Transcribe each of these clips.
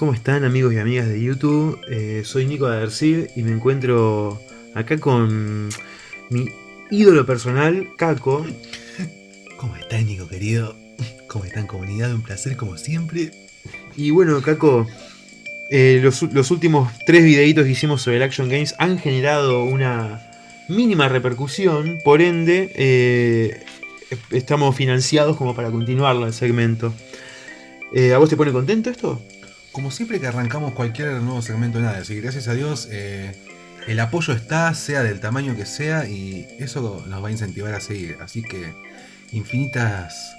¿Cómo están amigos y amigas de YouTube? Eh, soy Nico Adercid y me encuentro acá con mi ídolo personal, Caco. ¿Cómo estás Nico querido? ¿Cómo están comunidad? Un placer como siempre. Y bueno, Caco, eh, los, los últimos tres videitos que hicimos sobre el Action Games han generado una mínima repercusión, por ende eh, estamos financiados como para continuarlo el segmento. ¿A vos te pone contento esto? Como siempre que arrancamos cualquier nuevo segmento, nada, así gracias a Dios eh, el apoyo está, sea del tamaño que sea, y eso nos va a incentivar a seguir. Así que infinitas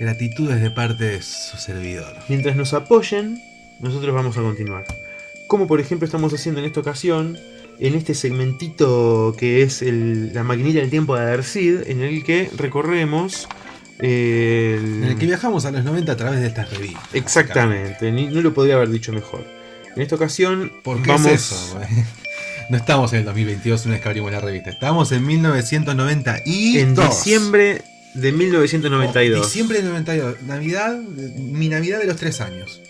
gratitudes de parte de su servidor. Mientras nos apoyen, nosotros vamos a continuar. Como por ejemplo estamos haciendo en esta ocasión, en este segmentito que es el- la maquinita del tiempo de Adercid, en el que recorremos... el- En el que viajamos a los 90 a través de estas revistas. Exactamente, ni- no lo podría haber dicho mejor. En esta ocasión ¿Por qué vamos... es eso? güey? No estamos en el 2022 una vez que abrimos la revista. Estamos en 1990 y En diciembre de 1992. Diciembre del 92. Navidad, mi Navidad de los 3 años.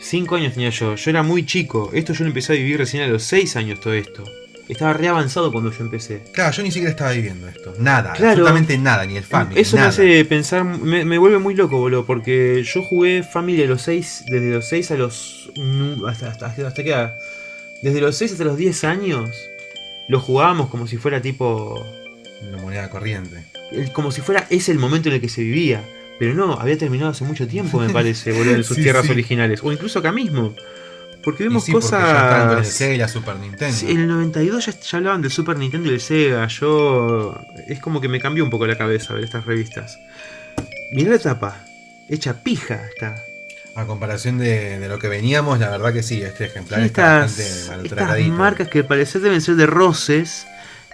Cinco años tenía yo, yo era muy chico. Esto yo lo empecé a vivir recién a los seis años todo esto. Estaba re avanzado cuando yo empecé. Claro, yo ni siquiera estaba viviendo esto. Nada, Claro. absolutamente nada, ni el Family. Eso nada. me hace pensar, me, me vuelve muy loco, boludo, porque yo jugué Family a los 6, desde los 6 a los... hasta, hasta, hasta edad? Desde los 6 hasta los 10 años, lo jugábamos como si fuera tipo... La moneda corriente. el- como si fuera ese el momento en el que se vivía. Pero no, había terminado hace mucho tiempo, me parece, boludo, en sus Sí, tierras sí. originales. O incluso acá mismo. Porque Y vemos sí, porque ya estaban con el cosas... Sega y la Super Nintendo. Sí, en el 92 ya, ya hablaban del Super Nintendo y del Sega. Yo. Es como que me cambió un poco la cabeza ver estas revistas. Mirá la tapa. Hecha pija está. A comparación de, de lo que veníamos, la verdad que sí, este ejemplar Estas, está bastante estas marcas que al parecer deben ser de roces.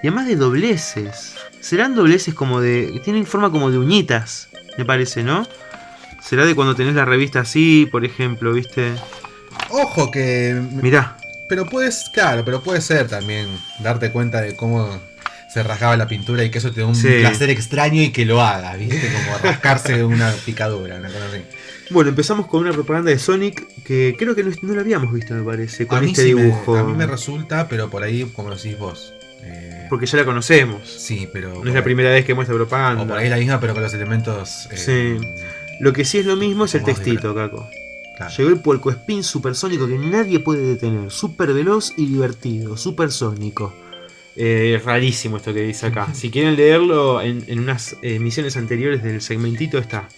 Y además de dobleces. Serán dobleces como de. Tienen forma como de uñitas. Me parece, ¿no? Será de cuando tenés la revista así, por ejemplo, ¿viste? Ojo que. Mirá. Pero puedes, claro, pero puede ser también darte cuenta de cómo se rasgaba la pintura y que eso te da un Sí. placer extraño y que lo hagas, ¿viste? Como rascarse una picadura, una cosa así. Bueno, empezamos con una propaganda de Sonic que creo que no, no la habíamos visto, me parece, con a, mí este sí me, dibujo. a mí me resulta, pero por ahí, como decís vos. eh, Porque ya la conocemos. sí, pero. No es la primera vez que muestra propaganda. O por ahí la misma, pero con los elementos. eh, Sí. Lo que sí es lo mismo es el textito, Caco. Claro. Llegó el puerco spin supersónico que nadie puede detener. Super veloz y divertido. Supersónico. Eh, es rarísimo esto que dice acá. Si quieren leerlo en, en unas emisiones anteriores del segmentito está.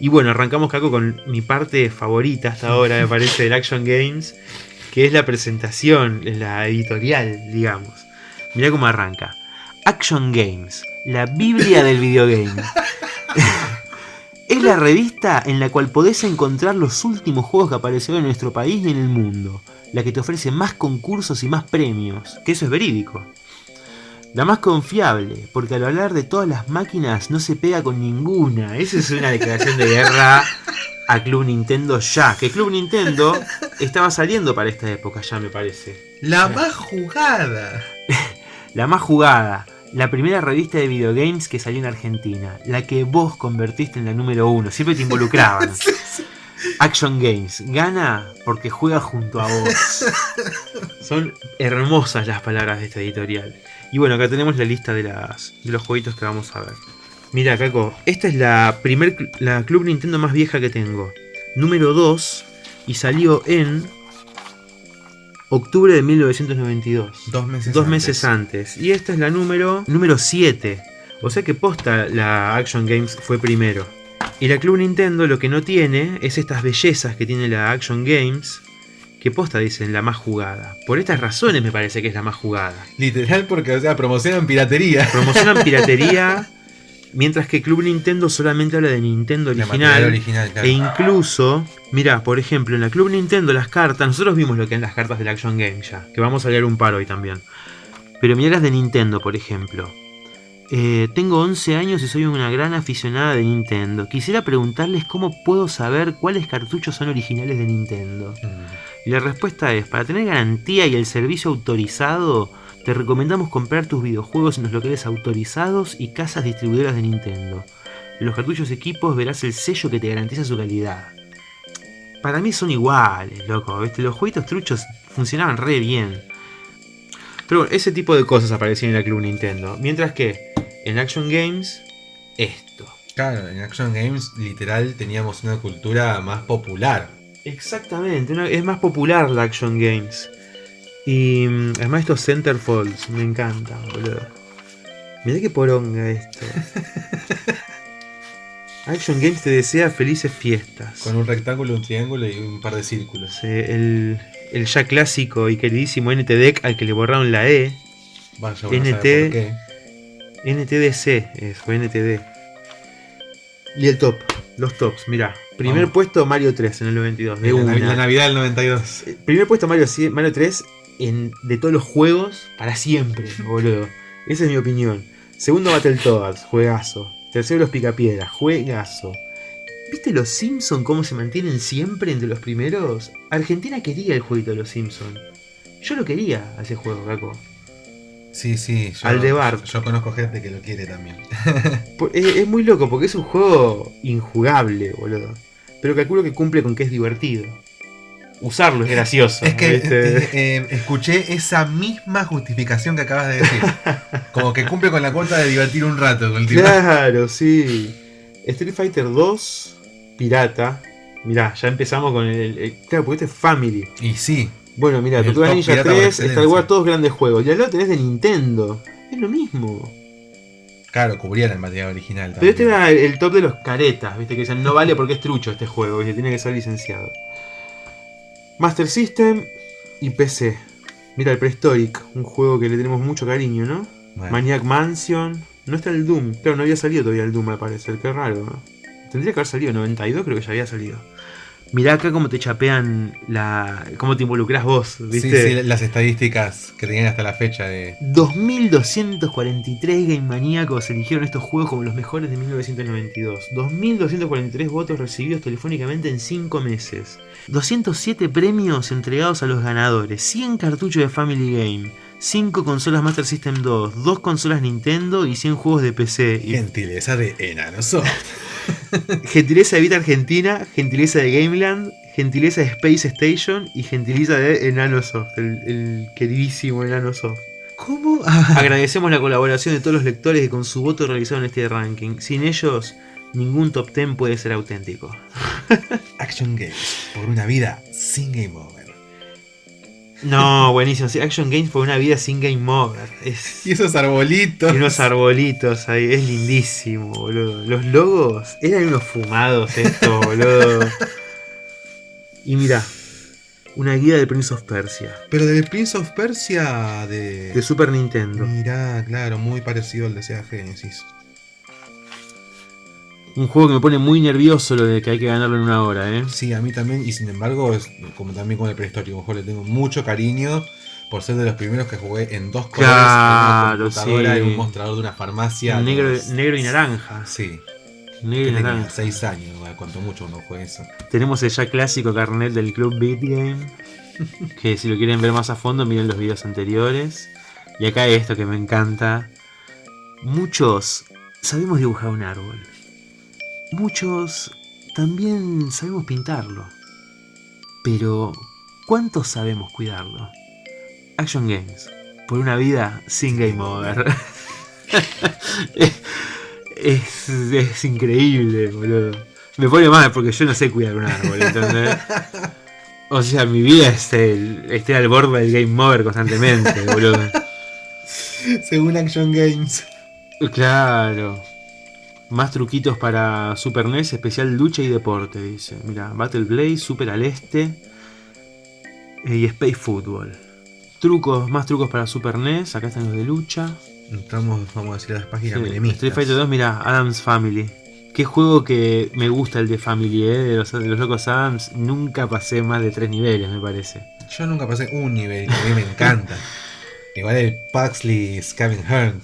Y bueno, arrancamos Caco con mi parte favorita hasta ahora, me parece, del Action Games. Que es la presentación, la editorial, digamos. Mirá cómo arranca. Action Games, la Biblia del videogame. Es la revista en la cual podés encontrar los últimos juegos que aparecieron en nuestro país y en el mundo. La que te ofrece más concursos y más premios. Que eso es verídico. La más confiable, porque al hablar de todas las máquinas no se pega con ninguna. Esa es una declaración de guerra a Club Nintendo ya. Que Club Nintendo estaba saliendo para esta época ya me parece. La más jugada. La más jugada, la primera revista de videogames que salió en Argentina, la que vos convertiste en la número uno, siempre te involucraban. Action Games, gana porque juega junto a vos. Son hermosas las palabras de esta editorial. Y bueno, acá tenemos la lista de, las, de los jueguitos que vamos a ver. Mira, Caco, esta es la primer la Club Nintendo más vieja que tengo. Número 2 y salió en octubre de 1992. Dos meses Dos antes. meses antes. Y esta es la número número 7. O sea que posta la Action Games fue primero. Y la Club Nintendo lo que no tiene es estas bellezas que tiene la Action Games. Que posta dicen la más jugada. Por estas razones me parece que es la más jugada. Literal porque, o sea, promocionan piratería. Promocionan piratería. Mientras que Club Nintendo solamente habla de Nintendo original. original, claro. E incluso, mira, por ejemplo, en la Club Nintendo las cartas, nosotros vimos lo que eran las cartas del Action Game ya, que vamos a leer un par hoy también. Pero mirá las de Nintendo, por ejemplo. Eh, tengo 11 años y soy una gran aficionada de Nintendo. Quisiera preguntarles cómo puedo saber cuáles cartuchos son originales de Nintendo. Mm. Y la respuesta es, para tener garantía y el servicio autorizado, te recomendamos comprar tus videojuegos en los locales autorizados y casas distribuidoras de Nintendo. En los cartuchos equipos verás el sello que te garantiza su calidad. para mí son iguales, loco. ¿viste? Los jueguitos truchos funcionaban re bien. Pero bueno, ese tipo de cosas aparecían en la Club Nintendo. Mientras que en Action Games, esto. Claro, en Action Games literal teníamos una cultura más popular. Exactamente, es más popular la Action Games. Y mm, además estos centerfolds me encantan, boludo. Mirá qué poronga esto. Action Games te desea felices fiestas. Con un rectángulo, un triángulo y un par de círculos. El, el ya clásico y queridísimo NT Deck al que le borraron la E. Vaya, uno NT. por qué. NTDC es, o NTD. Y el top, los tops, mirá. Primer Vamos. puesto Mario 3 en el 92. De La, una. la Navidad del 92. Eh, Primer puesto Mario, Mario 3 en, de todos los juegos para siempre, boludo. Esa es mi opinión. Segundo Battletoads, juegazo. Tercero Los Picapiedras, juegazo. ¿Viste los Simpsons cómo se mantienen siempre entre los primeros? Argentina quería el jueguito de los Simpsons. Yo lo quería a ese juego, Caco. Sí, sí. Yo, Aldebar. Yo, conozco gente que lo quiere también. Es, es muy loco porque es un juego injugable, boludo. Pero calculo que cumple con que es divertido. Usarlo es gracioso. Es que ¿viste? eh, eh, escuché esa misma justificación que acabas de decir. Como que cumple con la cuota de divertir un rato. con el tipo. Claro, sí. Street Fighter 2, pirata. Mirá, ya empezamos con el. el- claro, porque este es Family. Y sí. Bueno, mirá, El Tortuga Ninja pirata por 3, excelencia. Star Wars, todos grandes juegos. Y al lado tenés de Nintendo. Es lo mismo. Claro, cubrían el material original Pero este era el, el top de los caretas, viste, que dicen no vale porque es trucho este juego, tiene que ser licenciado. Master System y PC. Mira el Prehistoric, un juego que le tenemos mucho cariño, ¿no? Bueno, Maniac Mansion. No está el Doom. Claro, no había salido todavía el Doom, al parecer. Qué raro, ¿no? Tendría que haber salido. 92 creo que ya había salido. Mirá acá cómo te chapean la... cómo te involucras vos, sí, ¿viste? sí, las estadísticas que tenían hasta la fecha de. 2.243 game maníacos eligieron estos juegos como los mejores de 1992. 2.243 votos recibidos telefónicamente en 5 meses. 207 premios entregados a los ganadores. 100 cartuchos de Family Game. 5 consolas Master System 2. 2 consolas Nintendo y 100 juegos de PC. Gentileza de Enanosoft. gentileza de Vita Argentina, gentileza de Gameland, gentileza de Space Station y gentileza de Enanosoft, el, el queridísimo Enanosoft. ¿Cómo? Agradecemos la colaboración de todos los lectores que con su voto realizaron este ranking. Sin ellos, ningún top 10 puede ser auténtico. Action Games. Por una vida sin Game Over. No, buenísimo. sí, Action Games por una vida sin Game Over. Es, Y esos arbolitos. y unos arbolitos ahí. Es lindísimo, boludo. Los logos eran unos fumados estos, boludo. Y mira, una guía del Prince of Persia. Pero del Prince of Persia de. De Super Nintendo. Mirá, claro, muy parecido al de Sega Genesis. Un juego que me pone muy nervioso lo de que hay que ganarlo en una hora, ¿eh? Sí, a mí también, y sin embargo, es como también con el prehistórico, juego le tengo mucho cariño por ser de los primeros que jugué en dos colores, Claro, en una computadora, sí. en un mostrador de una farmacia. Negro, los- negro y naranja. Sí, Negro y naranja. 6 años, cuanto mucho uno juega eso. Tenemos el ya clásico carnet del Club Beat Game. Que si lo quieren ver más a fondo, miren los videos anteriores. Y acá esto que me encanta. Muchos sabemos dibujar un árbol. Muchos también sabemos pintarlo. Pero, ¿cuántos sabemos cuidarlo? Action Games. Por una vida sin Game Over. es, es increíble, boludo. Me pone mal porque yo no sé cuidar un árbol, ¿entendés? O sea, mi vida es el, estar al borde del Game Over constantemente, boludo. Según Action Games. Claro. Más truquitos para Super NES, especial lucha y deporte, dice. Mira, Battle Blaze, Super al Este eh, y Space Football. Trucos, más trucos para Super NES, acá están los de lucha. Entramos, vamos a decir, a las páginas Sí. Street Fighter 2, mira, Adams Family. Qué juego que me gusta el de Family, ¿eh? de, los, de los locos Adams. Nunca pasé más de tres niveles, me parece. Yo nunca pasé un nivel que a mí me encanta. Igual el Paxley Scavenger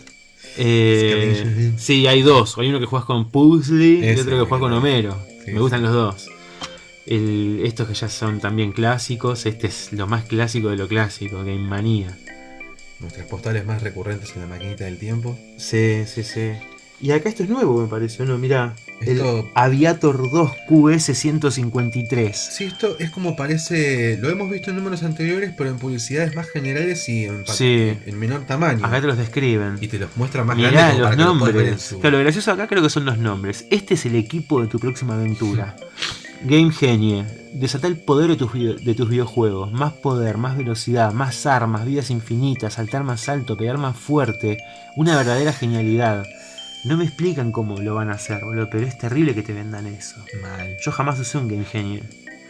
Eh, sí, hay dos. Hay uno que juegas con Pugsley y Ese, otro que juegas con. Homero. Sí, me gustan sí. los dos. El- estos que ya son también clásicos. Este es lo más clásico de lo clásico, Game Manía. Nuestras postales más recurrentes en la maquinita del tiempo. Sí, sí, sí. Y acá esto es nuevo, me parece, ¿no? Mira, Esto- el Aviator 2 QS 153. Sí, esto es como parece. Lo hemos visto en números anteriores, pero en publicidades más generales y en, Sí. en menor tamaño. Acá te los describen. Y te los muestra más Mirá grandes los para que lo puedas ver en nombres. su- Claro, lo gracioso acá creo que son los nombres. Este es el equipo de tu próxima aventura. Game Genie. Desata el poder de tus, video- de tus videojuegos. Más poder, más velocidad, más armas, vidas infinitas, saltar más alto, pegar más fuerte. Una verdadera genialidad. No me explican cómo lo van a hacer, boludo, pero es terrible que te vendan eso. Mal. Yo jamás usé un Game Genie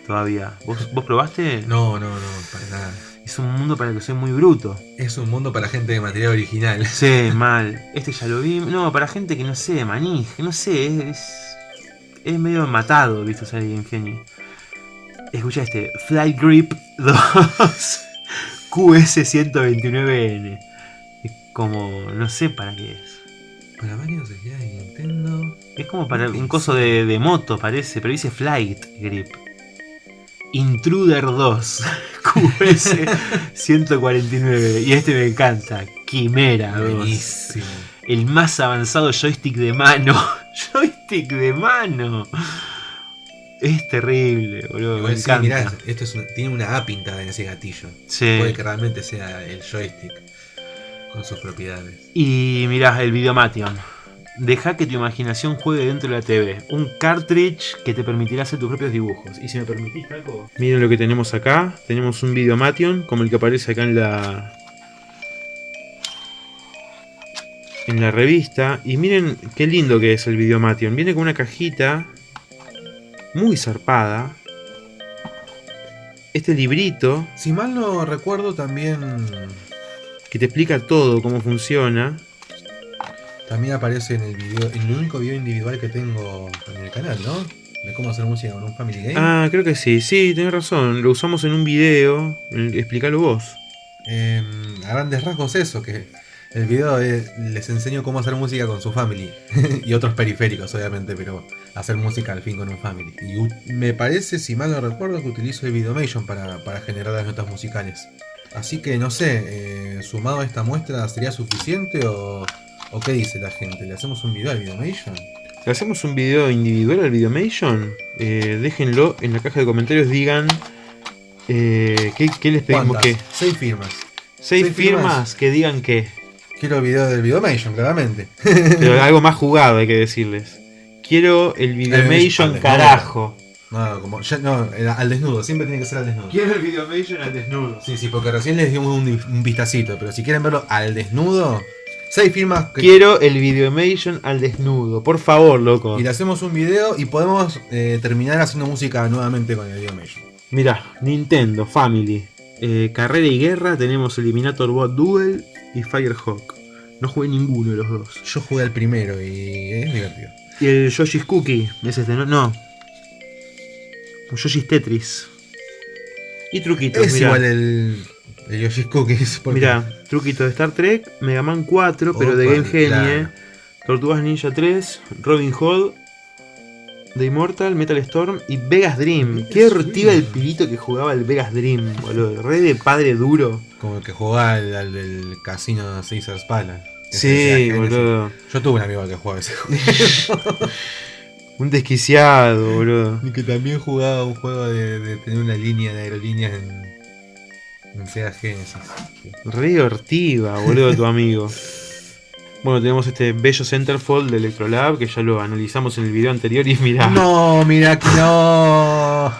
todavía. ¿Vos, vos probaste? No, no, no, para nada. Es un mundo para el que soy muy bruto. Es un mundo para gente de material original. Sí, mal. Este ya lo vi. No, para gente que no sé, maní, no sé, es, es, es medio matado, viste, usar el Game Genie. Escucha este, Flight Grip 2 QS129N. Es como, no sé para qué es. Para Nintendo. Es como para un coso de, de moto, parece, pero dice Flight Grip. Intruder 2 QS149. Y este me encanta. Quimera 2. Buenísimo. El más avanzado joystick de mano. joystick de mano. Es terrible, boludo. Igual me sí, encanta. mirá, esto es una- tiene una A pintada en ese gatillo. Sí. Puede que realmente sea el joystick con sus propiedades. Y mirá, el Videomation. Deja que tu imaginación juegue dentro de la TV. Un cartridge que te permitirá hacer tus propios dibujos. Y si me permitís algo. Miren lo que tenemos acá. Tenemos un Videomation como el que aparece acá en la. En la revista. Y miren qué lindo que es el Videomation. Viene con una cajita. Muy zarpada. Este librito Si mal no recuerdo, también, que te explica todo, cómo funciona. también aparece en el video, en el único video individual que tengo en el canal, ¿no? De cómo hacer música con un Family Game. Ah, creo que sí, sí, tenés razón. Lo usamos en un video. Explícalo vos. Em, a grandes rasgos eso, que el video es- les enseño cómo hacer música con su family y otros periféricos obviamente, pero hacer música al fin con un family. Y me parece, si mal no recuerdo, que utilizo el Videomation para, para generar las notas musicales. Así que no sé, eh, sumado a esta muestra, ¿sería suficiente o, o qué dice la gente? ¿Le hacemos un video al Videomation? ¿Le hacemos un video individual al Videomation? Eh, déjenlo en la caja de comentarios. Digan eh, ¿qué, qué les pedimos que. Seis firmas. Seis Seis firmas, firmas. que digan que. Quiero el video del Videomation, claramente. Pero algo más jugado hay que decirles. Quiero el Videomation carajo. No, como, ya, no, era al desnudo, siempre tiene que ser al desnudo. Quiero el Videomation al desnudo. Sí, sí, porque recién les dimos un, un vistacito, pero si quieren verlo al desnudo, seis firmas que- Quiero el Videomation al desnudo. Por favor, loco. y le hacemos un video y podemos eh, terminar haciendo música nuevamente con el Videomation. Mira, Nintendo, Family, eh, Carrera y Guerra, tenemos Eliminator Bot Duel y Firehawk. No jugué ninguno de los dos. Yo jugué al primero y es divertido. Y el Yoshi's Cookie, es este, ¿no? No. Un Yoshi's Tetris. Y truquitos, Es mirá. igual el, el Yoshi's Cookies. porque- Mirá, truquito de Star Trek, Mega Man 4, pero de Game Genie. Tortugas Ninja 3, Robin Hood, The Immortal, Metal Storm y Vegas Dream. Qué hortiva el pilito que jugaba el Vegas Dream, boludo. Re de padre duro. Como el que jugaba al, al del casino Caesar's Palace. Sí, boludo. Yo tuve un amigo que jugaba ese juego. Un desquiciado, boludo. y que también jugaba un juego de, de tener una línea de aerolíneas en, en Sega Genesis. Re hortiva, boludo, tu amigo. Bueno, tenemos este bello Centerfold de Electrolab que ya lo analizamos en el video anterior y mirá. No, mira que no.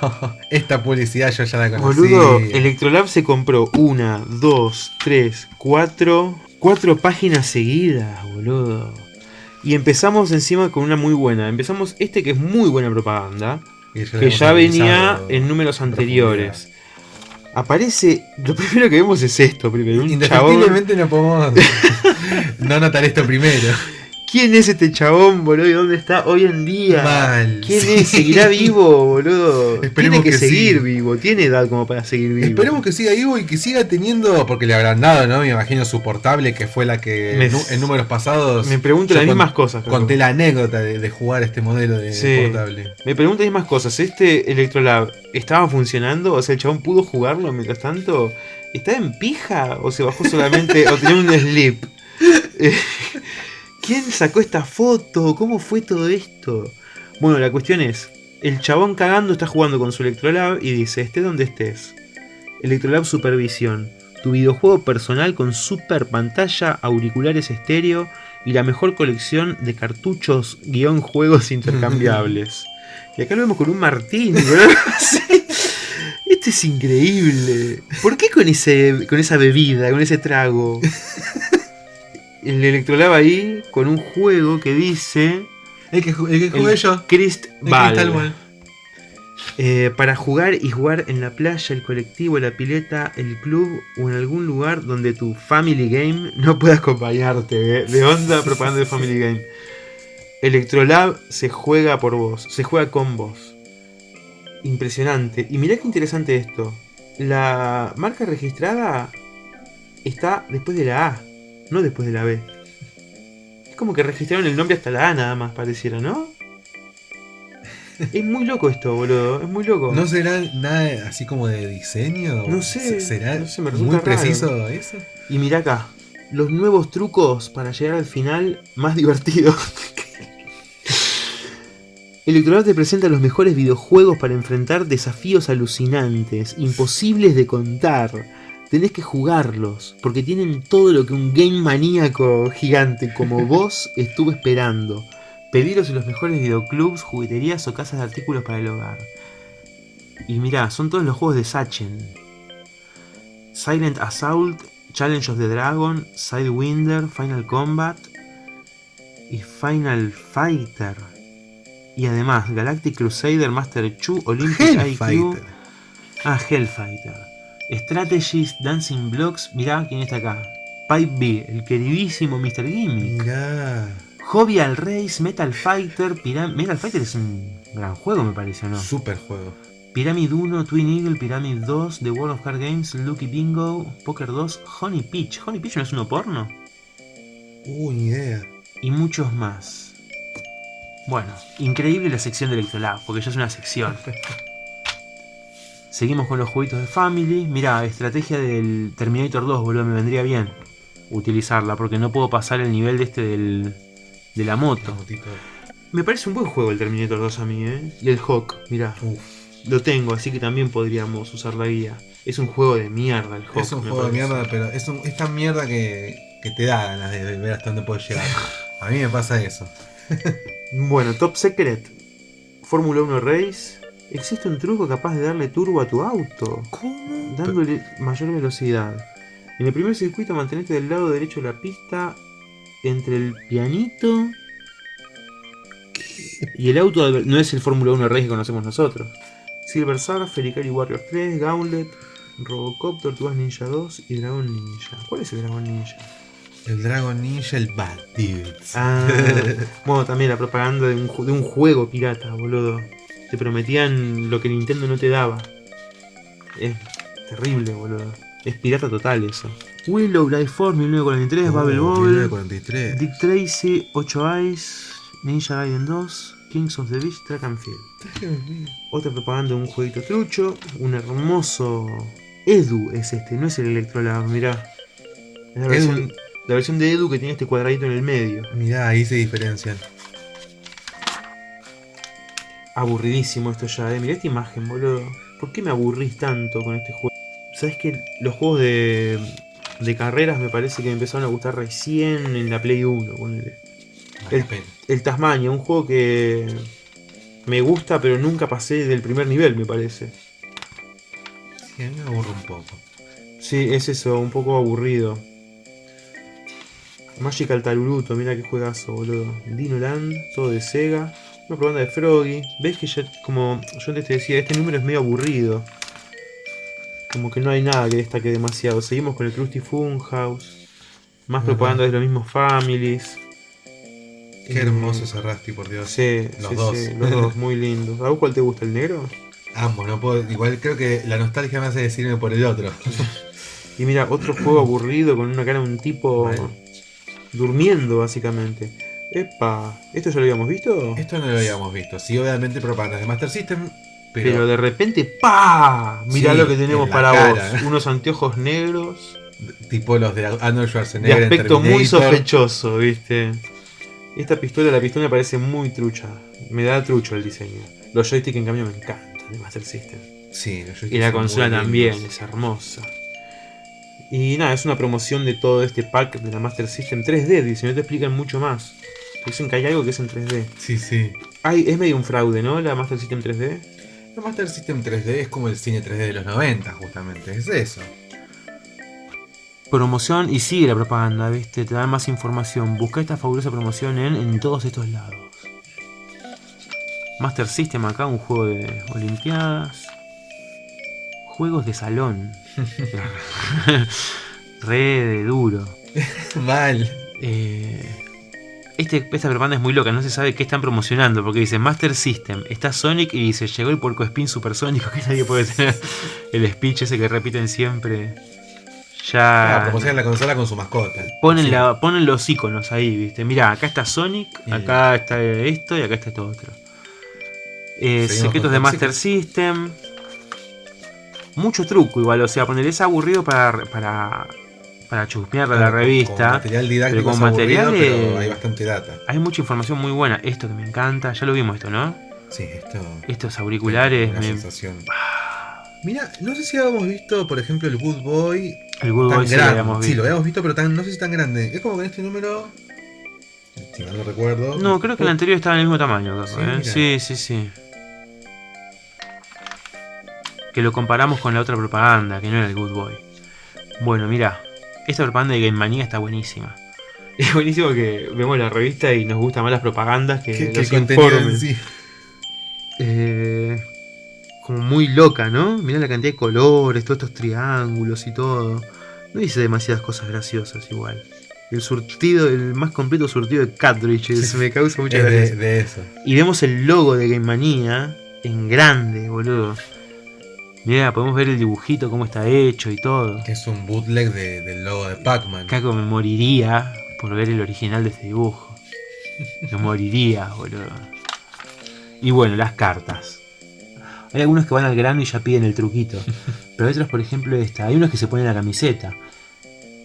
Esta publicidad yo ya la conocí. Boludo, Electrolab se compró una, dos, tres, cuatro. Cuatro páginas seguidas, boludo. Y empezamos encima con una muy buena. Empezamos este que es muy buena propaganda. que Que ya venía en números anteriores. Aparece. Lo primero que vemos es esto, primero. Un chabón. No podemos no notar esto primero. ¿Quién es este chabón, boludo? ¿Y dónde está hoy en día? Mal. ¿Quién sí. es? ¿Seguirá vivo, boludo? Esperemos Tiene que, que sí. seguir vivo. Tiene edad como para seguir vivo. Esperemos que siga vivo y que siga teniendo, porque le habrán dado, ¿no? Me imagino su portable, que fue la que Me- en, números pasados. Me pregunto las mismas cosas. Carlos. Conté la anécdota de, de jugar este modelo de Sí. portable. Me pregunto las mismas cosas. ¿Este Electrolab estaba funcionando? O sea, el chabón pudo jugarlo mientras tanto. ¿Estaba en pija? ¿O se bajó solamente? ¿O tenía un sleep? ¿Quién sacó esta foto? ¿Cómo fue todo esto? Bueno, la cuestión es, el chabón cagando está jugando con su Electrolab y dice, esté donde estés. Electrolab Supervisión, tu videojuego personal con super pantalla, auriculares estéreo y la mejor colección de cartuchos guion juegos intercambiables. y acá lo vemos con un Martín, Sí. Este es increíble. ¿Por qué con, ese, con esa bebida, con ese trago? El Electrolab ahí con un juego que dice... El que, el que jugué el yo. Crist Ball. Eh, para jugar y jugar en la playa, el colectivo, la pileta, el club o en algún lugar donde tu family game no pueda acompañarte. ¿eh? De onda propaganda de family game. Electrolab se juega por vos, se juega con vos. Impresionante. Y mirá qué interesante esto. La marca registrada está después de la A, no después de la B. Es como que registraron el nombre hasta la A nada más, pareciera, ¿no? Es muy loco esto, boludo. Es muy loco. ¿No será nada así como de diseño? No sé, ¿Será no sé, me muy raro. preciso eso? Y mira acá, los nuevos trucos para llegar al final más divertido. Electrolab te presenta los mejores videojuegos para enfrentar desafíos alucinantes, imposibles de contar. Tenés que jugarlos, porque tienen todo lo que un game maníaco gigante como vos estuvo esperando. Pediros en los mejores videoclubs, jugueterías o casas de artículos para el hogar. Y mirá, son todos los juegos de Sachen. Silent Assault, Challenge of the Dragon, Sidewinder, Final Combat y Final Fighter. Y además Galactic Crusader, Master Chu, Olympic IQ. Hellfighter. Ah, Hellfighter. Strategies, Dancing Blocks. Mirá quién está acá. Pipe B, el queridísimo Mr. Gimmick. Mirá. Hobby al Race, Metal Fighter. Piram- Metal Fighter es un gran juego, me parece, ¿o ¿no? Super juego. Pyramid 1, Twin Eagle, Pyramid 2, The World of Card Games, Lucky Bingo, Poker 2, Honey Peach. ¿Honey Peach no es uno porno? Uh, ni idea. Y muchos más. Bueno, increíble la sección de Electrolab, porque ya es una sección. Seguimos con los jueguitos de Family. Mira, estrategia del Terminator 2, boludo, me vendría bien utilizarla, porque no puedo pasar el nivel de este del, de la moto. Me parece un buen juego el Terminator 2 a mí, ¿eh? Y el Hawk, mira. Uf. Lo tengo, así que también podríamos usar la guía. Es un juego de mierda el Hawk. Es un juego de mierda, pero es, un, es tan mierda que, que te da ganas de ver hasta dónde puedes llegar. A mí me pasa eso. Bueno, Top Secret. Fórmula 1 Race. Existe un truco capaz de darle turbo a tu auto, ¿Cómo? dándole mayor velocidad. En el primer circuito mantenete del lado derecho de la pista, entre el pianito y el auto. No es el Fórmula 1 Race que conocemos nosotros. Silver Surfer, Fericari Warriors 3, Gauntlet, Robocop, Tortugas Ninja 2 y Dragon Ninja. ¿Cuál es el Dragon Ninja? El Dragon Ninja, el Bad Dudes. Ah, bueno, también la propaganda de un, de un juego pirata, boludo. Te prometían lo que Nintendo no te daba. Es terrible, boludo. Es pirata total eso. Willow, Life Force, 1943, Bubble Oh, Bobble, 1943. Dick Tracy, 8 Eyes, Ninja Gaiden 2, Kings of the Beach, Track and Field. Otra propaganda de un jueguito trucho. Un hermoso Edu es este, no es el Electrolab, mirá. Es la versión, la versión de Edu que tiene este cuadradito en el medio. Mirá, ahí se diferencian. Aburridísimo esto ya, eh. Mirá esta imagen, boludo. ¿Por qué me aburrís tanto con este juego? ¿Sabes que los juegos de, de carreras me parece que me empezaron a gustar recién en la Play 1, ponele. El-. El Tasmania, un juego que me gusta pero nunca pasé del primer nivel, me parece. Sí, a mí me aburre un poco. Sí, es eso, un poco aburrido. Magical Taruruto, mira qué juegazo, boludo. Dino Land, todo de Sega. Una propaganda de Froggy. ¿Ves que ya, como yo antes te decía, este número es medio aburrido? Como que no hay nada que destaque demasiado. Seguimos con el Krusty Funhouse. Más propaganda de los mismos Families. Qué hermoso ese Rusty, por Dios. Sí, Los sí, dos. sí, los dos, muy lindos. ¿A vos cuál te gusta, el negro? Ambos, no puedo. Igual creo que la nostalgia me hace decirme por el otro. Y mira, otro juego aburrido con una cara de un tipo Vale. durmiendo, básicamente. Epa, ¿esto ya lo habíamos visto? Esto no lo habíamos visto. Sí, obviamente propagandas de Master System, Pero, pero, de repente, ¡pa! Mirá Sí, lo que tenemos para cara. vos. Unos anteojos negros tipo los de Arnold de Schwarzenegger en aspecto muy sospechoso, ¿viste? Esta pistola, la pistola me parece muy trucha. Me da trucho el diseño. Los joysticks en cambio me encantan de Master System. Sí, los Y la consola también, lindos. es hermosa. Y nada, es una promoción de todo este pack de la Master System 3D, dice, no te explican mucho más. Dicen que hay algo que es en 3D. Sí, sí. Ay, es medio un fraude, ¿no? La Master System 3D. El Master System 3D es como el cine 3D de los 90, justamente. Es eso. Promoción y sigue la propaganda, ¿viste? Te dan más información. Busca esta fabulosa promoción en, en todos estos lados. Master System acá, un juego de Olimpiadas. Juegos de salón. Re de duro. Mal. Eh, este, esta propaganda es muy loca, no se sabe qué están promocionando, porque dice Master System, está Sonic y dice, llegó el porco spin supersónico, que nadie puede tener el speech ese que repiten siempre. Ah, Ya promocionan la consola con su mascota. ponen, Sí. la, ponen los iconos ahí, viste. Mira, acá está Sonic, acá está esto y acá está esto otro. Eh, secretos de Master System. Mucho truco igual, o sea, poner es aburrido para, para, para chusmear la Claro, revista. Con material didáctico pero con es aburrido, material, pero hay bastante data. Hay mucha información muy buena. Esto que me encanta, ya lo vimos esto, ¿no? Sí, esto. Estos auriculares, Una me- sensación. Mira, no sé si habíamos visto, por ejemplo, el Good Boy el Good Boy sí lo habíamos Sí, visto. lo habíamos visto, pero tan, no sé si tan grande. Es como que en este número. Si mal no recuerdo. No, creo que el anterior estaba en el mismo tamaño, Sí, ¿eh? sí, sí, sí. Que lo comparamos con la otra propaganda, que no era el Good Boy. Bueno, mira, esta propaganda de Game Mania está buenísima. Es buenísimo que vemos la revista y nos gustan más las propagandas que, Que, los informes. sí. Eh, como muy loca, ¿no? Mirá la cantidad de colores, todos estos triángulos y todo. No dice demasiadas cosas graciosas igual. El surtido, el más completo surtido de cartridges me causa mucha Es gracia. de, de eso. Y vemos el logo de Game Manía en grande, boludo. Mirá, podemos ver el dibujito, cómo está hecho y todo. Que es un bootleg de- del logo de Pac-Man. Caco me moriría por ver el original de este dibujo. Me moriría, boludo. Y bueno, las cartas. Hay algunos que van al grano y ya piden el truquito. Pero hay otros, por ejemplo, esta. Hay unos que se ponen la camiseta.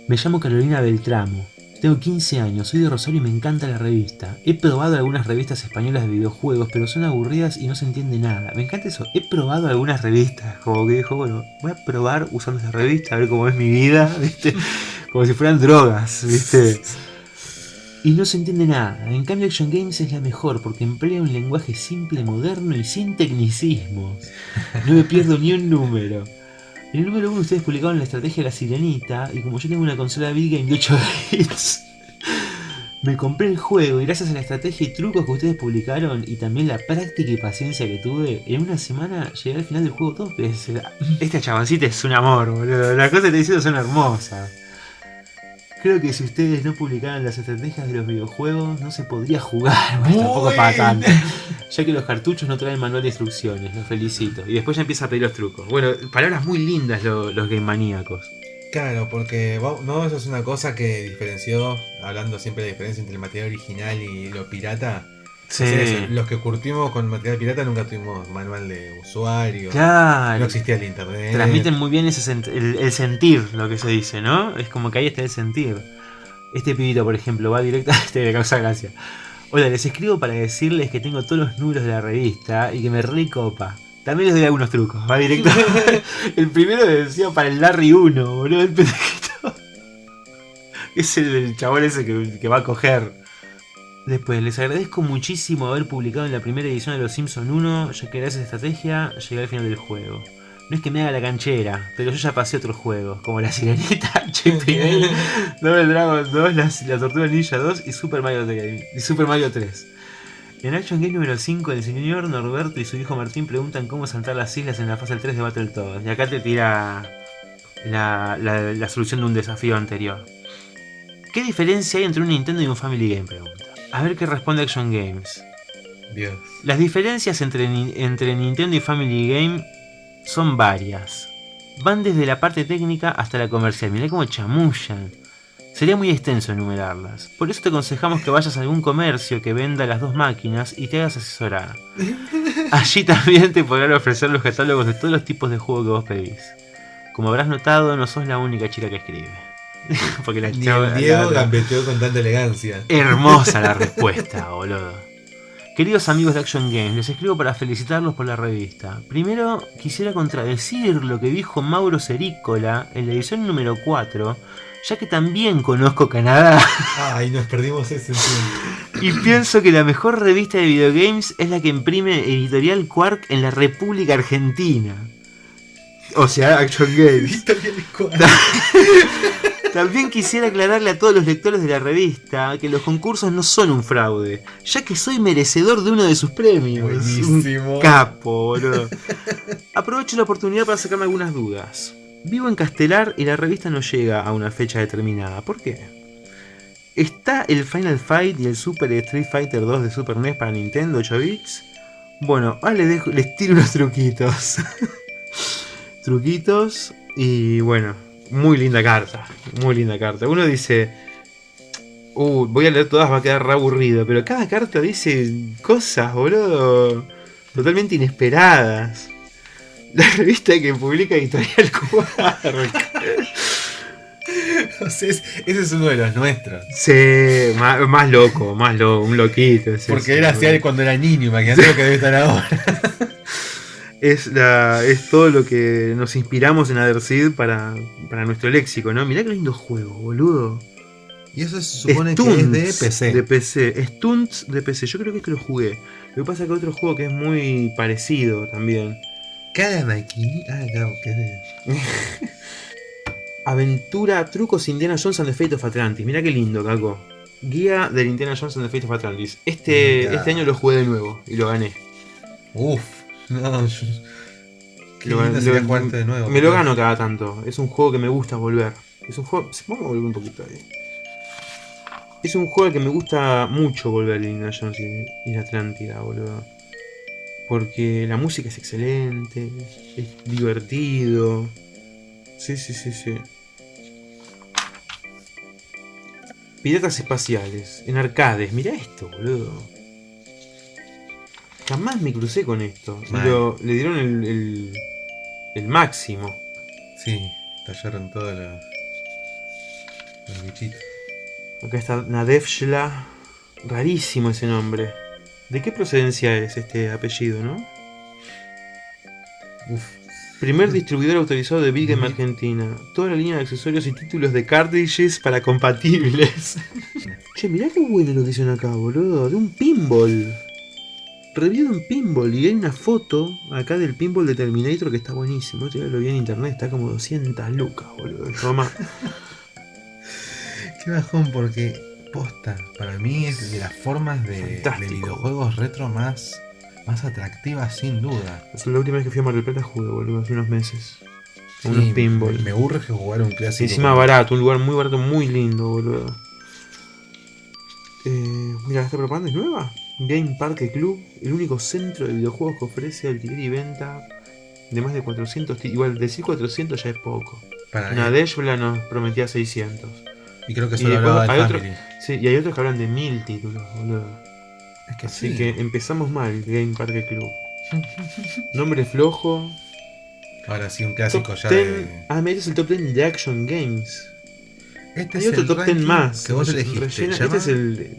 Me llamo Carolina Beltramo. Tengo 15 años, soy de Rosario y me encanta la revista. He probado algunas revistas españolas de videojuegos, pero son aburridas y no se entiende nada. Me encanta eso. He probado algunas revistas, como que dijo, bueno, voy a probar usando esa revista, a ver cómo es mi vida, ¿viste? Como si fueran drogas, ¿viste? Y no se entiende nada. En cambio, Action Games es la mejor porque emplea un lenguaje simple, moderno y sin tecnicismos. No me pierdo ni un número. En el número 1 ustedes publicaron la estrategia de la sirenita y como yo tengo una consola Big Game de 8 bits, me compré el juego y gracias a la estrategia y trucos que ustedes publicaron y también la práctica y paciencia que tuve, en una semana llegué al final del juego dos veces. Esta chaboncita es un amor, boludo. Las cosas que te diciendo son hermosas. Creo que si ustedes no publicaran las estrategias de los videojuegos, no se podría jugar. Bueno, tampoco para tanto. Ya que los cartuchos no traen manual de instrucciones, los felicito. Y después ya empieza a pedir los trucos. Bueno, palabras muy lindas lo- los game maníacos. Claro, porque no, eso es una cosa que diferenció, hablando siempre de la diferencia entre el material original y lo pirata. Sí. Es eso, Los que curtimos con material pirata nunca tuvimos manual de usuario. Claro. No existía el internet. Transmiten muy bien ese el, el sentir, lo que se dice, ¿no? Es como que ahí está el sentir. Este pibito, por ejemplo, va directo a este me causa gracia. Hola, les escribo para decirles que tengo todos los números de la revista y que me recopa. También les doy algunos trucos. Va directo. el primero decía para el Larry 1, boludo. El pendejito. Es el del chabón ese que, que va a coger. Después, les agradezco muchísimo haber publicado en la primera edición de Los Simpson 1, ya que gracias a estrategia llegué al final del juego. No es que me haga la canchera, pero yo ya pasé otros juegos, como La Sirenita, Dale, Double Dragon 2, la, la Tortuga Ninja 2 y Super Mario 3. Y Super Mario 3. En Action Game número 5, el señor Norberto y su hijo Martín preguntan cómo saltar las islas en la fase 3 de Battletoads. Y acá te tira la, la- la solución de un desafío anterior. ¿Qué diferencia hay entre un Nintendo y un Family Game? Pregunta. A ver qué responde Action Games. Dios. Las diferencias entre, entre Nintendo y Family Game son varias. Van desde la parte técnica hasta la comercial. Mirá cómo chamullan. Sería muy extenso enumerarlas. Por eso te aconsejamos que vayas a algún comercio que venda las dos máquinas y te hagas asesorar. Allí también te podrán ofrecer los catálogos de todos los tipos de juegos que vos pedís. Como habrás notado, no sos la única chica que escribe. Porque la Ni el Diego la- gambeteó con tanta elegancia. Hermosa la respuesta, boludo. Queridos amigos de Action Games, les escribo para felicitarlos por la revista. Primero, quisiera contradecir lo que dijo Mauro Cerícola en la edición número 4, ya que también conozco Canadá Ay, nos perdimos ese tiempo. y pienso que la mejor revista de videogames es la que imprime Editorial Quark en la República Argentina. O sea, Action Games. También quisiera aclararle a todos los lectores de la revista que los concursos no son un fraude, ya que soy merecedor de uno de sus premios. Buenísimo. Un capo, boludo. Aprovecho la oportunidad para sacarme algunas dudas. Vivo en Castelar y la revista no llega a una fecha determinada. ¿Por qué? ¿Está el Final Fight y el Super Street Fighter 2 de Super NES para Nintendo 8 bits? Bueno, ahora les, dejo- les tiro unos truquitos. truquitos y bueno, muy linda carta. Muy linda carta. Uno dice, uh, voy a leer todas, va a quedar re aburrido, pero cada carta dice cosas, boludo, totalmente inesperadas. La revista que publica Editorial Quark. O sea, es- ese es uno de los nuestros. Sí, más, más loco, más loco, un loquito. es Porque ese, era así boludo. cuando era niño, imagínate lo que debe estar ahora. Es, la, es todo lo que nos inspiramos en Adersid para, para nuestro léxico, ¿no? Mirá qué lindo juego, boludo. Y eso se supone que es de Stunts PC. De PC. Stunts de PC. Yo creo que este lo jugué. Lo que pasa es que otro juego que es muy parecido también. Cada maquinita. Ah, claro, que es de. Aventura, trucos Indiana Jones and the Fate of Atlantis. Mirá qué lindo, Caco. Guía del Indiana Jones and the Fate of Atlantis. Este, Mirá. este año lo jugué de nuevo y lo gané. Uf. No, yo. Qué Lo- lindo sería lo- jugarte de nuevo. Me lo gano cada tanto. Es un juego que me gusta volver. Es un juego. Vamos a volver un poquito ahí. Es un juego al que me gusta mucho volver Indiana Jones y, la Atlántida, boludo. Porque la música es excelente, es divertido. Sí, sí, sí, sí. Piratas espaciales, en arcades. Mirá esto, boludo. Jamás me crucé con esto. Lo- le dieron el, el, el máximo. Sí, tallaron todos los. los bichitos. Acá está Nadevshla. Rarísimo ese nombre. ¿De qué procedencia es este apellido, no? Uf. Primer distribuidor autorizado de Big Ujú. Argentina. Toda la línea de accesorios y títulos de cartridges para compatibles. che, mirá qué bueno lo que hicieron acá, boludo. De un pinball. Review de un pinball. Y hay una foto acá del pinball de Terminator que está buenísimo. Esto ya lo vi en internet. Está como 200 lucas, boludo. Toma. Qué bajón, porque posta, para mí es de las formas de, videojuegos retro más, más atractivas, sin duda. Es la última vez que fui a Mar del Plata jugué, boludo. Hace unos meses. Sí, unos pinball. Me, urge jugar un Y clásico. encima como- barato, un lugar muy barato, muy lindo, boludo. Eh, mira, esta propaganda es nueva. Game Parque Club, el único centro de videojuegos que ofrece alquiler y venta de más de 400 títulos. Igual, decir 400 ya es poco. Para Nadeshla nos prometía 600. Y creo que y solo después hablaba del hay otro- Family. Sí, y hay otros que hablan de 1000 títulos, boludo. Es que Así sí. que empezamos mal, Game Parque Club. Nombre flojo. Ahora sí, un clásico Top ya 10. de. Ah, mira, este es el top 10 de Action Games. Este Hay es otro el top 10 ranking más. que vos elegiste. rellena- Este es el.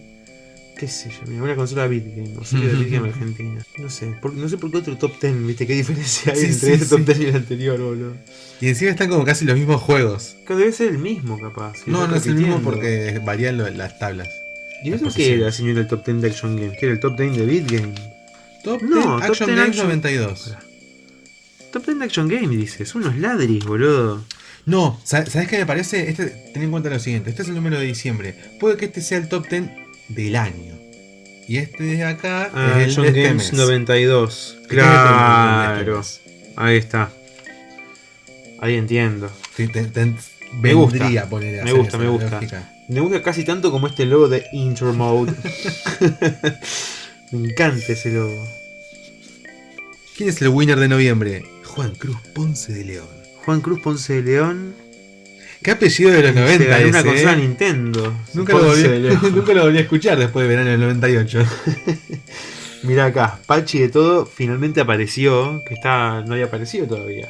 ¿Qué sé yo? Mira, una consola Bitgame. O serie de Bitgame Argentina. No sé. por- no sé por qué otro top 10. ¿Viste qué diferencia hay Sí, entre sí, este top sí. 10 y el anterior, boludo? Y encima están como casi los mismos juegos. Que debe ser el mismo, capaz. No, no es el mismo porque varían lo- las tablas. ¿Y eso qué era, señor, el top 10 de Action Games? ¿Qué era el top 10 de Bitgame? Top No, 10 top Action 10 Games Action- 92. Pará. Top 10 de Action Games, dices. Unos ladris, boludo. No, sa- ¿sabes qué me parece? Este, ten en cuenta lo siguiente, este es el número de diciembre. Puede que este sea el top 10 del año. Y este de acá Ah, es el Action de este Games mes. 92. Este este Claro. Ahí está. Ahí entiendo. Te- te- te- Me gusta, poner me gusta, me gusta. lógica. Me gusta casi tanto como este logo de Intermode. Me encanta ese logo. ¿Quién es el winner de noviembre? Juan Cruz Ponce de León. Juan Cruz Ponce de León. ¿Qué apellido de los 90 Se ganó una ese, consola eh? Nintendo. Nunca lo, volví, nunca lo volví a escuchar después de verano del 98. Mirá acá, Pachi de todo finalmente apareció, que está no había aparecido todavía.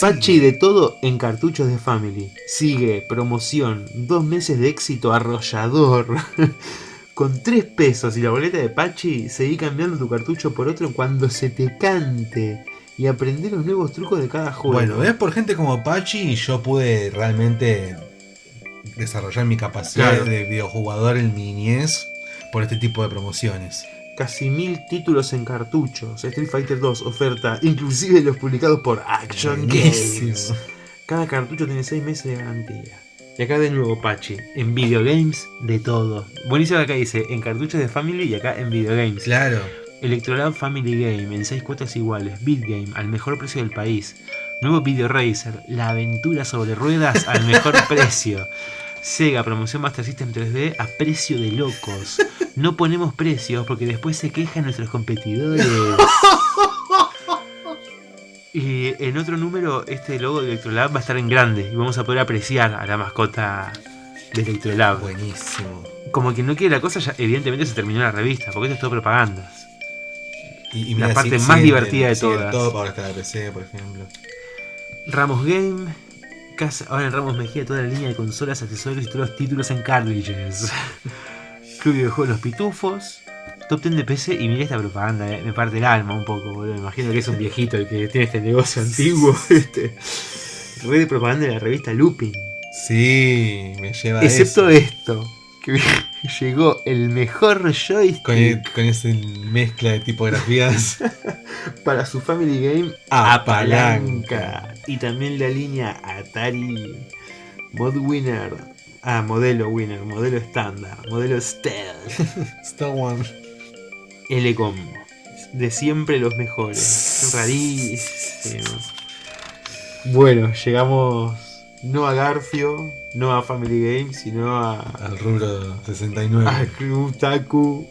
Pachi de todo en cartuchos de Family. Sigue, promoción, dos meses de éxito arrollador. Con tres pesos y la boleta de Pachi, seguí cambiando tu cartucho por otro cuando se te cante. Y aprender los nuevos trucos de cada juego. Bueno, es por gente como Pachi y yo pude realmente desarrollar mi capacidad Claro. de videojugador en mi niñez por este tipo de promociones. Casi mil títulos en cartuchos. Street Fighter 2 oferta, inclusive los publicados por Action. Games. Cada cartucho tiene 6 meses de garantía. Y acá de nuevo Pachi, en videogames de todo. Buenísimo acá dice, en cartuchos de Family y acá en videogames. Claro. Electrolab Family Game en 6 cuotas iguales. Beat Game al mejor precio del país. Nuevo Video Racer, la aventura sobre ruedas al mejor precio. Sega promoción Master System 3D a precio de locos. No ponemos precios porque después se quejan nuestros competidores. Y en otro número, este logo de Electrolab va a estar en grande y vamos a poder apreciar a la mascota de Electrolab. Buenísimo. Como quien no quiere la cosa, ya evidentemente se terminó la revista, porque esto es todo propagandas. Y, y La mira, parte más divertida de todas. Todo para estar la PC, por ejemplo. Ramos Game. Casa, ahora en Ramos Mejía toda la línea de consolas, accesorios y todos los títulos en cartridges. Club de Juegos Los Pitufos. Top 10 de PC y mira esta propaganda, eh, me parte el alma un poco, boludo. Me imagino que es un viejito el que tiene este negocio antiguo. Este. Red de propaganda de la revista Looping. Sí, me lleva a Excepto eso. esto, que llegó el mejor joystick Con, e- con esa mezcla de tipografías. para su Family Game A a palanca. Y también la línea Atari Mod Winner. Ah, modelo Winner, modelo estándar, modelo Stealth. Star One. L-Combo. De siempre los mejores. Rarísimo. Bueno, llegamos no a Garfio, no a Family Game, sino a, Al rubro 69. a Club Taku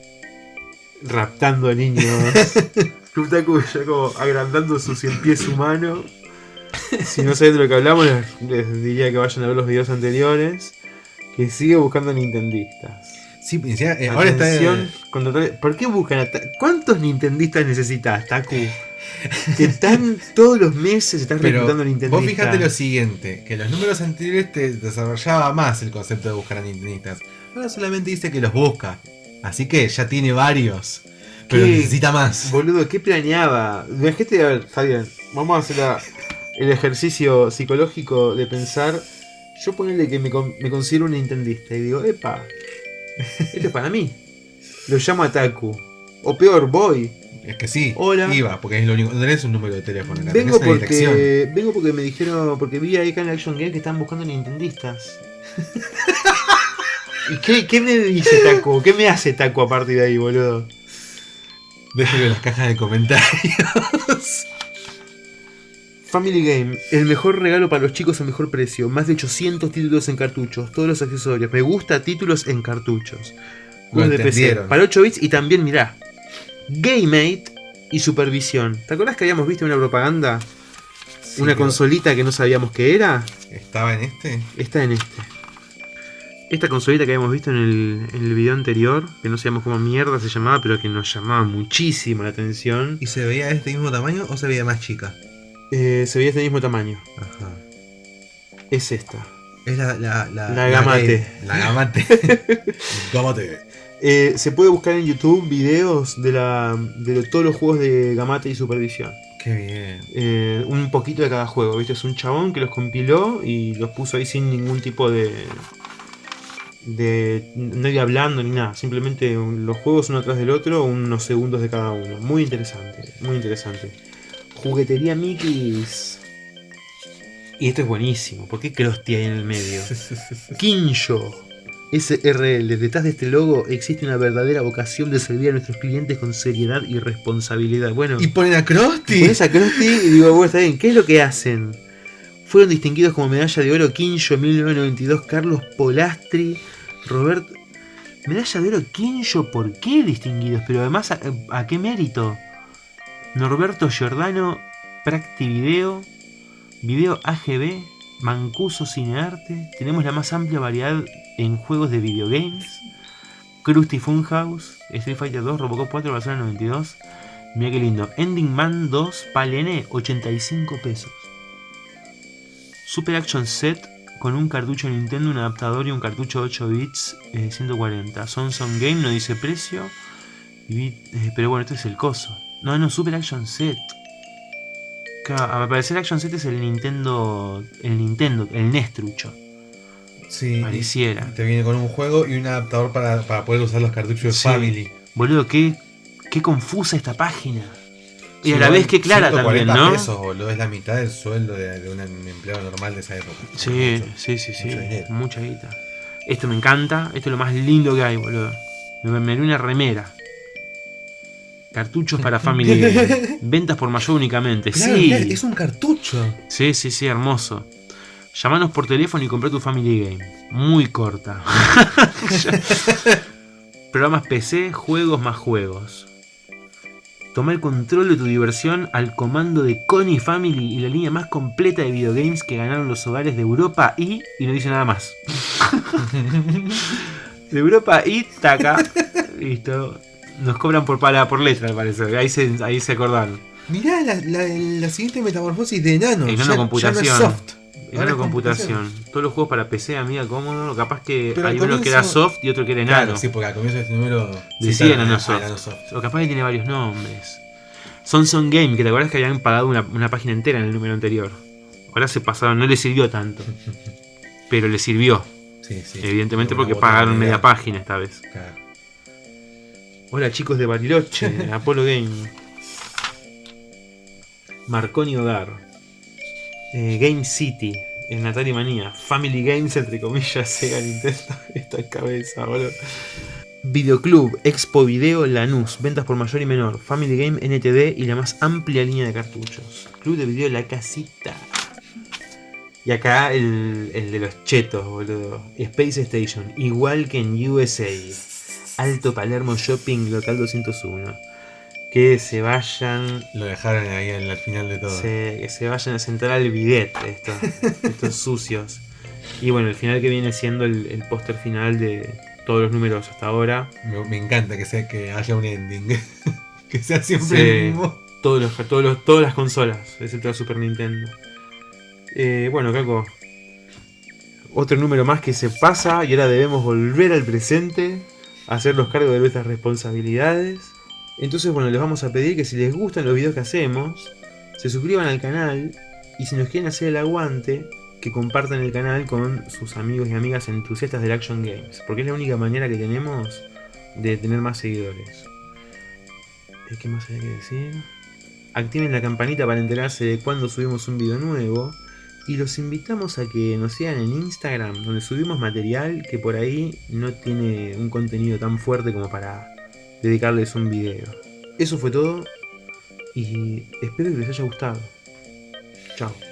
raptando a niños. Club Taku ya como agrandando su cien pies humano. Si no saben de lo que hablamos, les, les diría que vayan a ver los videos anteriores. Que sigue buscando nintendistas. Sí, encima, eh, ahora está. Contratar- ¿Por qué buscan a ¿Cuántos nintendistas necesitas, Taku? Que están todos los meses están Pero reclutando nintendistas. vos fijate lo siguiente, que los números anteriores te desarrollaba más el concepto de buscar a nintendistas. Ahora solamente dice que los busca. Así que ya tiene varios. Pero necesita más. Boludo, ¿qué planeaba? Imagínate, a ver, Fabián, vamos a hacer la- el ejercicio psicológico de pensar. Yo ponerle que me, con- me considero un nintendista y digo, epa, esto es para mí. Lo llamo a Taku. O peor, voy. Es que sí, Hola. iba, porque es lo único. No tenés un número de teléfono, acá Vengo dirección. porque, vengo porque me dijeron, porque vi ahí acá en Action Game que están buscando nintendistas. ¿Y qué, qué me dice Taku? ¿Qué me hace Taku a partir de ahí, boludo? Déjenlo en las cajas de comentarios. Family Game, el mejor regalo para los chicos a mejor precio. Más de 800 títulos en cartuchos, todos los accesorios. Me gusta títulos en cartuchos. Lo de PC. Para 8 bits y también, mirá, GameMate y Supervisión. ¿Te acordás que habíamos visto una propaganda? Sí, una consolita que no sabíamos qué era. ¿Estaba en este? Está en este. Esta consolita que habíamos visto en el, en el video anterior, que no sabíamos cómo mierda se llamaba, pero que nos llamaba muchísimo la atención. ¿Y se veía de este mismo tamaño o se veía más chica? Eh, se veía este mismo tamaño. Ajá. Es esta. Es la. La, la, La Gamate. La Gamate. Gamate. Eh, se puede buscar en YouTube videos de, la, de todos los juegos de Gamate y Supervisión. Qué bien. Eh, un poquito de cada juego, ¿viste? Es un chabón que los compiló y los puso ahí sin ningún tipo de. de nadie hablando ni nada. Simplemente los juegos uno atrás del otro, unos segundos de cada uno. Muy interesante, muy interesante. Juguetería Mickey's. Y esto es buenísimo. ¿Por qué Krusty ahí en el medio? Kinjo. SRL. Detrás de este logo existe una verdadera vocación de servir a nuestros clientes con seriedad y responsabilidad. Bueno, ¿Y ponen a Krusty? pones a Krusty y digo, bueno, está bien, ¿qué es lo que hacen? Fueron distinguidos como medalla de oro Kinjo 1992 Carlos Polastri, Roberto... Medalla de oro Kinjo, ¿por qué distinguidos? Pero además, ¿a, a qué mérito? Norberto Giordano, Practi Video, Video AGB, Mancuso Cinearte. Tenemos la más amplia variedad en juegos de videogames. Krusty Funhouse, Street Fighter 2, Robocop 4, Barcelona 92. Mira qué lindo. Ending Man 2, Palene, 85 pesos. Super Action Set con un cartucho Nintendo, un adaptador y un cartucho 8 bits, eh, 140. Sonson Game no dice precio. eh, pero bueno, este es el coso. No, no, Super Action Set. Claro, al parecer Action Set es el Nintendo. El Nintendo, el NES trucho. Sí. Pareciera. Te viene con un juego y un adaptador para, para poder usar los cartuchos de Sí. Family. Boludo, qué, qué confusa esta página. Y Sí, a la vez que clara también, 140 ¿no? pesos, boludo, es la mitad del sueldo de, de un empleado normal de esa época. Sí, sí, sí, sí. Mucha guita. Esto me encanta. Esto es lo más lindo que hay, boludo. Me, me haré una remera. Cartuchos para Family Game. Ventas por mayor únicamente. Claro, sí. mirá, es un cartucho. Sí, sí, sí, hermoso. Llamanos por teléfono y compré tu Family Game. Muy corta. Programas PC, juegos más juegos. Toma el control de tu diversión al comando de Connie Family y la línea más completa de videogames que ganaron los hogares de Europa y. y no dice nada más. de Europa y taca. Listo. Nos cobran por, para, por letra, al parecer. Ahí se, ahí se acordaron. Mirá la, la, la siguiente metamorfosis de enano. Enano ya- ya no es computación. soft. Es computación. Todos los juegos para PC, amiga, cómodo. Capaz que Pero hay uno que era soft y otro que era enano. Claro, sí, porque al comienzo de este número Decía enano soft. enano soft. O capaz que tiene varios nombres. Sonson Game, que te acuerdas que habían pagado una, una página entera en el número anterior. Ahora se pasaron, no le sirvió tanto. Pero le sirvió, Sí, sí. evidentemente De porque pagaron media página esta vez. Claro. Hola chicos de Bariloche, Apolo Game. Marconi Hogar. Eh, Game City. El Atari Manía. Family Games, entre comillas, Sega Nintendo. Esta cabeza, boludo. Videoclub, Expo Video, Lanús. Ventas por mayor y menor. Family Game, NTD y la más amplia línea de cartuchos. Club de Video La Casita. Y acá el, el de los chetos, boludo. Space Station. Igual que en USA. Alto Palermo Shopping Local 201. Que se vayan. Lo dejaron ahí al, al final de todo. se- que se vayan a sentar al bidet estos, estos sucios. Y bueno, el final que viene siendo el, el póster final de todos los números hasta ahora. Me, me encanta que sea que haya un ending. que sea siempre Sí. el mismo. Todos los, todos los- todas las consolas, excepto la Super Nintendo. Eh, bueno, Caco. Otro número más que se pasa y ahora debemos volver al presente, hacernos cargo de nuestras responsabilidades. Entonces, bueno, les vamos a pedir que si les gustan los videos que hacemos, se suscriban al canal y si nos quieren hacer el aguante, que compartan el canal con sus amigos y amigas entusiastas del Action Games, porque es la única manera que tenemos de tener más seguidores. ¿Qué más hay que decir? Activen la campanita para enterarse de cuando subimos un video nuevo. Y los invitamos a que nos sigan en Instagram, donde subimos material que por ahí no tiene un contenido tan fuerte como para dedicarles un video. Eso fue todo y espero que les haya gustado. Chao.